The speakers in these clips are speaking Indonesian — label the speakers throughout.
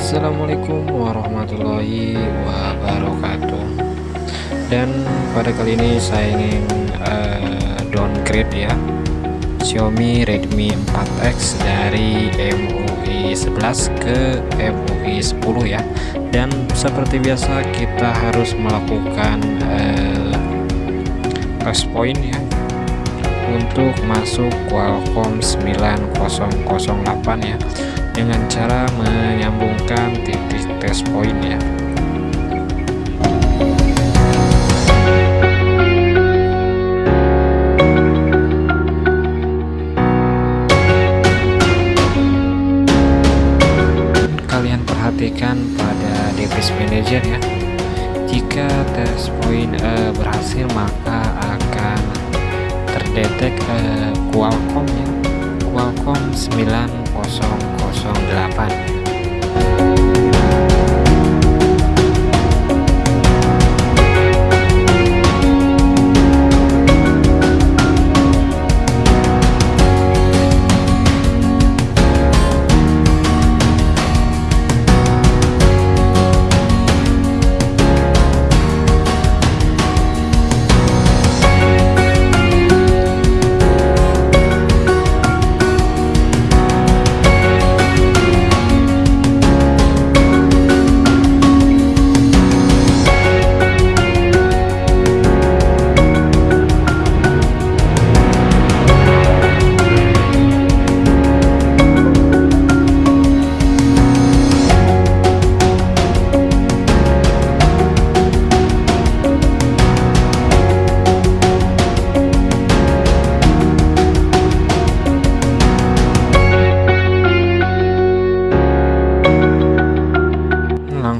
Speaker 1: Assalamualaikum warahmatullahi wabarakatuh. Dan pada kali ini saya ingin uh, downgrade ya. Xiaomi Redmi 4X dari MUI 11 ke MUI 10 ya. Dan seperti biasa kita harus melakukan uh, point ya. Untuk masuk Qualcomm 9008 ya dengan cara menyambungkan titik test point ya. Kalian perhatikan pada device manager ya. Jika test point uh, berhasil maka akan terdetek uh, Qualcomm ya. Qualcomm 9008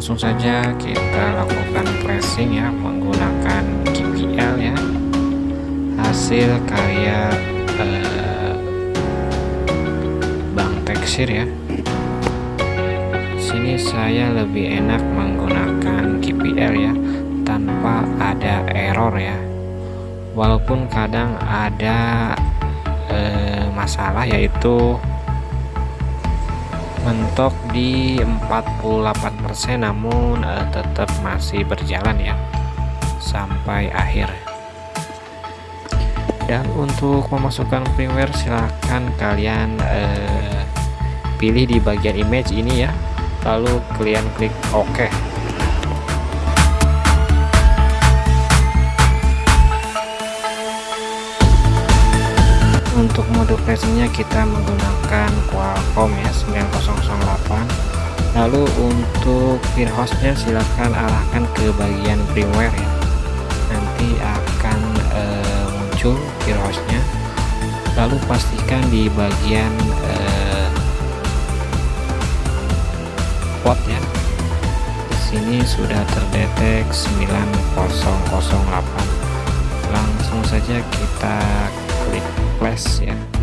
Speaker 1: langsung saja kita lakukan pressing ya menggunakan GPL ya. Hasil karya eh, Bang Teksir ya. Sini saya lebih enak menggunakan GPL ya tanpa ada error ya. Walaupun kadang ada eh, masalah yaitu mentok di 48% namun uh, tetap masih berjalan ya sampai akhir. Dan untuk memasukkan firmware silahkan kalian uh, pilih di bagian image ini ya lalu kalian klik OK untuk mode flashingnya kita menggunakan Qualcomm ya 9008 lalu untuk firehostnya silahkan arahkan ke bagian firmware ya. Nanti akan e, muncul firehostnya lalu pastikan di bagian e, port ya. Sini sudah terdetek 9008 langsung saja kita klik requests yeah